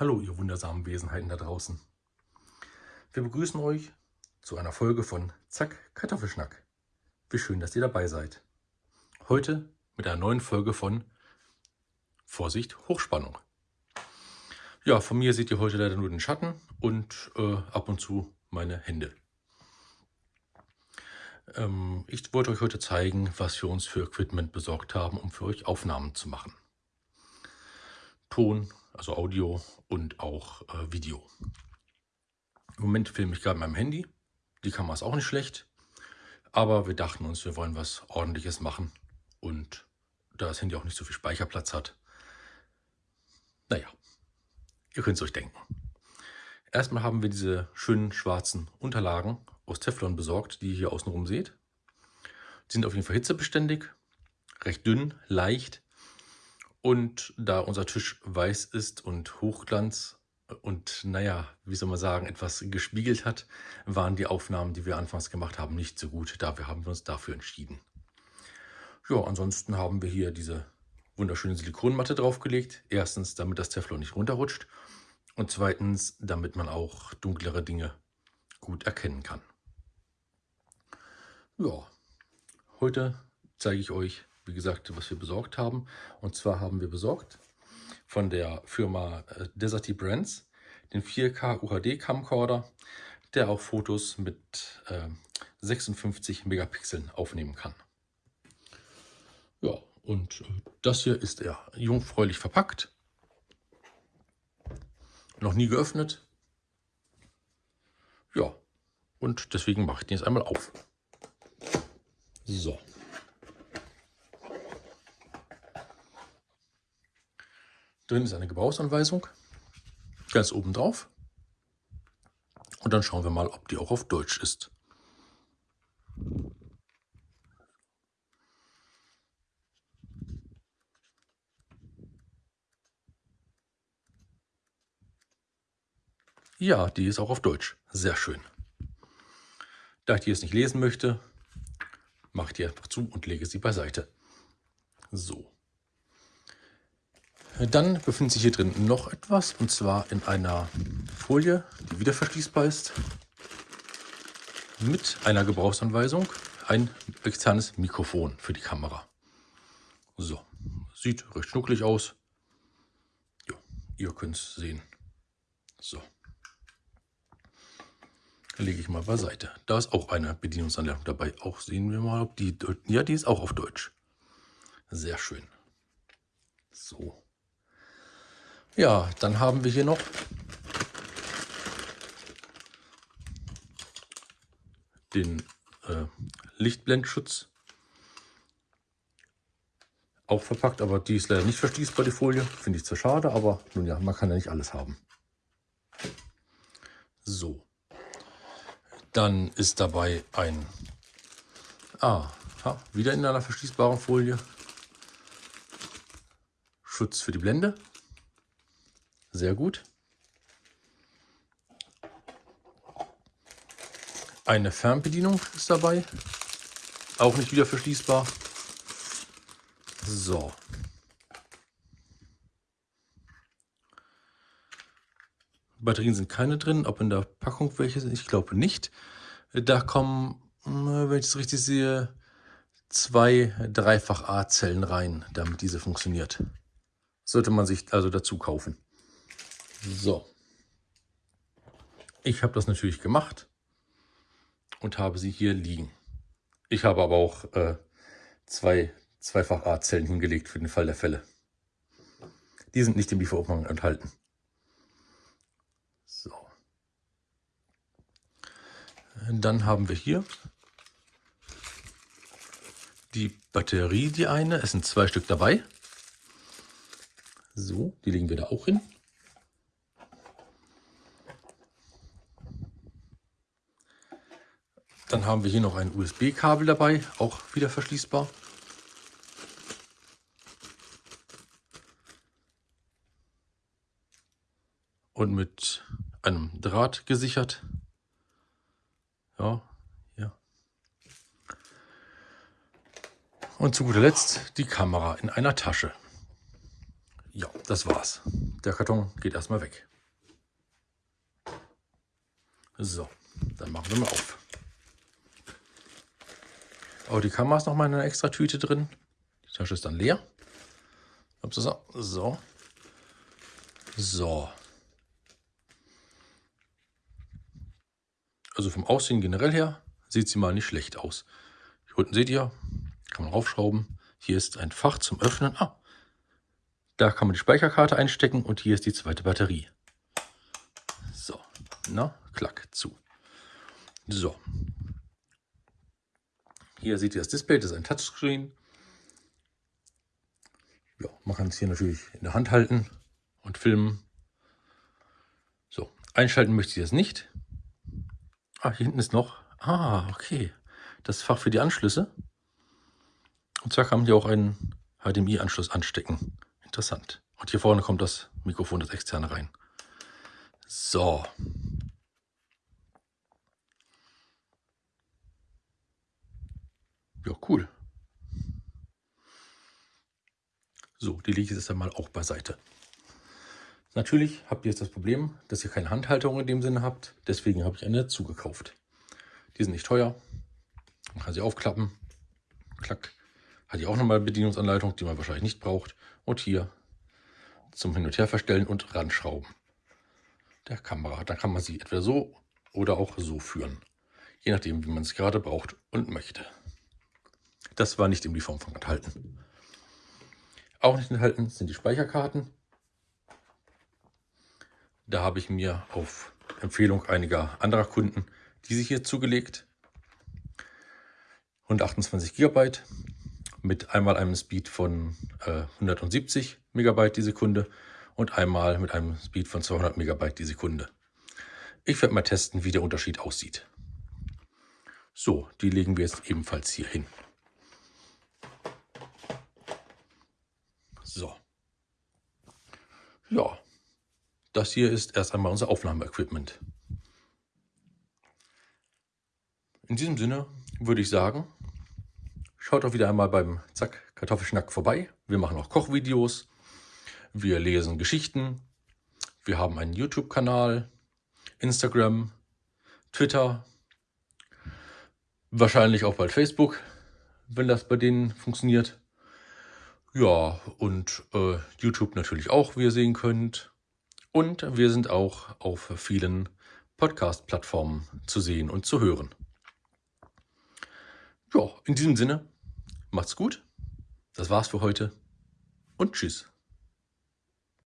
Hallo, ihr wundersamen Wesenheiten da draußen. Wir begrüßen euch zu einer Folge von Zack Kartoffelschnack. Wie schön, dass ihr dabei seid. Heute mit einer neuen Folge von Vorsicht Hochspannung. Ja, von mir seht ihr heute leider nur den Schatten und äh, ab und zu meine Hände. Ähm, ich wollte euch heute zeigen, was wir uns für Equipment besorgt haben, um für euch Aufnahmen zu machen. Ton, also Audio und auch äh, Video. Im Moment filme ich gerade mit meinem Handy. Die Kamera ist auch nicht schlecht. Aber wir dachten uns, wir wollen was ordentliches machen. Und da das Handy auch nicht so viel Speicherplatz hat, naja, ihr könnt es euch denken. Erstmal haben wir diese schönen schwarzen Unterlagen aus Teflon besorgt, die ihr hier außenrum seht. Die sind auf jeden Fall hitzebeständig, recht dünn, leicht und da unser Tisch weiß ist und Hochglanz und naja, wie soll man sagen, etwas gespiegelt hat, waren die Aufnahmen, die wir anfangs gemacht haben, nicht so gut. Dafür haben wir uns dafür entschieden. Ja, ansonsten haben wir hier diese wunderschöne Silikonmatte draufgelegt. Erstens, damit das Teflon nicht runterrutscht. Und zweitens, damit man auch dunklere Dinge gut erkennen kann. Ja, heute zeige ich euch, wie gesagt, was wir besorgt haben. Und zwar haben wir besorgt von der Firma äh, Deserty Brands den 4K UHD Camcorder, der auch Fotos mit äh, 56 Megapixeln aufnehmen kann. Ja, und äh, das hier ist er jungfräulich verpackt. Noch nie geöffnet. Ja, und deswegen mache ich den jetzt einmal auf. So. Drin ist eine Gebrauchsanweisung, ganz oben drauf. Und dann schauen wir mal, ob die auch auf Deutsch ist. Ja, die ist auch auf Deutsch. Sehr schön. Da ich die jetzt nicht lesen möchte, mache ich die einfach zu und lege sie beiseite. So. Dann befindet sich hier drin noch etwas, und zwar in einer Folie, die wieder verschließbar ist, mit einer Gebrauchsanweisung, ein externes Mikrofon für die Kamera. So, sieht recht schnucklig aus. Jo, ihr könnt es sehen. So. Lege ich mal beiseite. Da ist auch eine Bedienungsanleitung dabei. Auch sehen wir mal, ob die... Ja, die ist auch auf Deutsch. Sehr schön. So. Ja, dann haben wir hier noch den äh, Lichtblendschutz. Auch verpackt, aber die ist leider nicht verschließbar, die Folie. Finde ich zwar schade, aber nun ja, man kann ja nicht alles haben. So. Dann ist dabei ein... Ah, ja, wieder in einer verschließbaren Folie. Schutz für die Blende. Sehr gut. Eine Fernbedienung ist dabei. Auch nicht wieder verschließbar. So. Batterien sind keine drin. Ob in der Packung welche sind, ich glaube nicht. Da kommen, wenn ich es richtig sehe, zwei Dreifach-A-Zellen rein, damit diese funktioniert. Sollte man sich also dazu kaufen. So. Ich habe das natürlich gemacht und habe sie hier liegen. Ich habe aber auch äh, zwei zweifach A-Zellen hingelegt für den Fall der Fälle. Die sind nicht im Lieferumfang enthalten. So. Dann haben wir hier die Batterie, die eine. Es sind zwei Stück dabei. So, die legen wir da auch hin. Dann haben wir hier noch ein USB-Kabel dabei, auch wieder verschließbar. Und mit einem Draht gesichert. Ja, ja. Und zu guter Letzt die Kamera in einer Tasche. Ja, das war's. Der Karton geht erstmal weg. So, dann machen wir mal auf. Auch die Kamera ist nochmal in einer extra Tüte drin. Die Tasche ist dann leer. So, so. So. Also vom Aussehen generell her sieht sie mal nicht schlecht aus. Hier unten seht ihr, kann man raufschrauben. Hier ist ein Fach zum Öffnen. Ah, da kann man die Speicherkarte einstecken und hier ist die zweite Batterie. So, na, klack, zu. So. Hier seht ihr das Display, das ist ein Touchscreen. Ja, man kann es hier natürlich in der Hand halten und filmen. So, einschalten möchte ich jetzt nicht. Ah, hier hinten ist noch. Ah, okay. Das Fach für die Anschlüsse. Und zwar kann man hier auch einen HDMI-Anschluss anstecken. Interessant. Und hier vorne kommt das Mikrofon, das externe rein. So. Ja, cool. So, die lege ich jetzt einmal auch beiseite. Natürlich habt ihr jetzt das Problem, dass ihr keine Handhalterung in dem Sinne habt. Deswegen habe ich eine dazu gekauft. Die sind nicht teuer. Man kann sie aufklappen. Klack. Hat hier auch nochmal Bedienungsanleitung, die man wahrscheinlich nicht braucht. Und hier zum Hin- und Her verstellen und ranschrauben der Kamera. Da kann man sie entweder so oder auch so führen. Je nachdem, wie man es gerade braucht und möchte. Das war nicht im Lieferumfang enthalten. Auch nicht enthalten sind die Speicherkarten. Da habe ich mir auf Empfehlung einiger anderer Kunden diese hier zugelegt. 128 GB mit einmal einem Speed von äh, 170 MB die Sekunde und einmal mit einem Speed von 200 MB die Sekunde. Ich werde mal testen, wie der Unterschied aussieht. So, die legen wir jetzt ebenfalls hier hin. So. Ja, das hier ist erst einmal unser Aufnahmeequipment. In diesem Sinne würde ich sagen, Schaut auch wieder einmal beim Zack Kartoffelschnack vorbei. Wir machen auch Kochvideos. Wir lesen Geschichten. Wir haben einen YouTube-Kanal, Instagram, Twitter, wahrscheinlich auch bald Facebook, wenn das bei denen funktioniert. Ja, und äh, YouTube natürlich auch, wie ihr sehen könnt. Und wir sind auch auf vielen Podcast-Plattformen zu sehen und zu hören. Ja, in diesem Sinne, Macht's gut. Das war's für heute und tschüss.